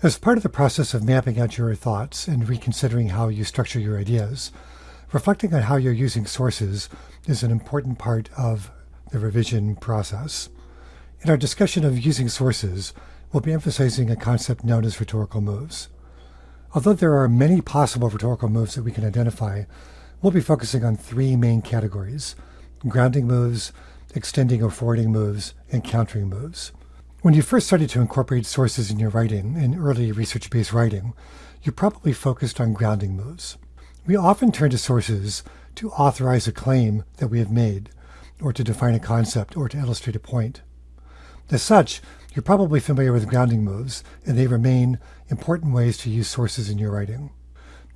As part of the process of mapping out your thoughts and reconsidering how you structure your ideas, reflecting on how you're using sources is an important part of the revision process. In our discussion of using sources, we'll be emphasizing a concept known as rhetorical moves. Although there are many possible rhetorical moves that we can identify, we'll be focusing on three main categories grounding moves, extending or forwarding moves, and countering moves. When you first started to incorporate sources in your writing, in early research based writing, you probably focused on grounding moves. We often turn to sources to authorize a claim that we have made, or to define a concept, or to illustrate a point. As such, you're probably familiar with grounding moves, and they remain important ways to use sources in your writing.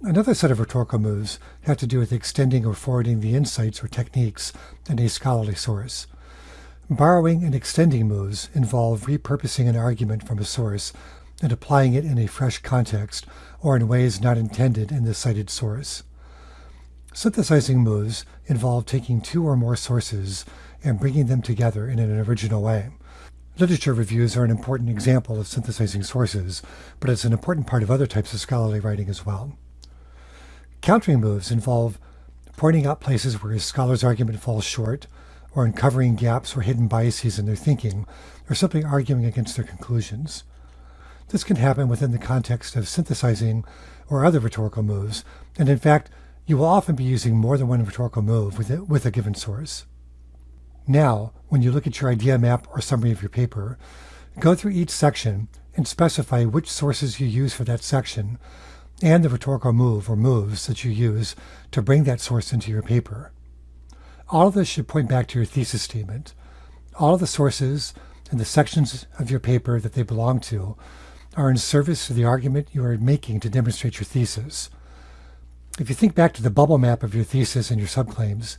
Another set of rhetorical moves have to do with extending or forwarding the insights or techniques in a scholarly source. Borrowing and extending moves involve repurposing an argument from a source and applying it in a fresh context or in ways not intended in the cited source. Synthesizing moves involve taking two or more sources and bringing them together in an original way. Literature reviews are an important example of synthesizing sources, but it's an important part of other types of scholarly writing as well. Countering moves involve pointing out places where a scholar's argument falls short, or uncovering gaps or hidden biases in their thinking, or simply arguing against their conclusions. This can happen within the context of synthesizing or other rhetorical moves, and in fact, you will often be using more than one rhetorical move with, it, with a given source. Now, when you look at your idea map or summary of your paper, go through each section and specify which sources you use for that section and the rhetorical move or moves that you use to bring that source into your paper. All of this should point back to your thesis statement. All of the sources and the sections of your paper that they belong to are in service to the argument you are making to demonstrate your thesis. If you think back to the bubble map of your thesis and your subclaims,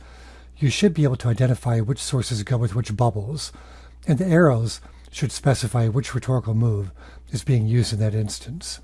you should be able to identify which sources go with which bubbles, and the arrows should specify which rhetorical move is being used in that instance.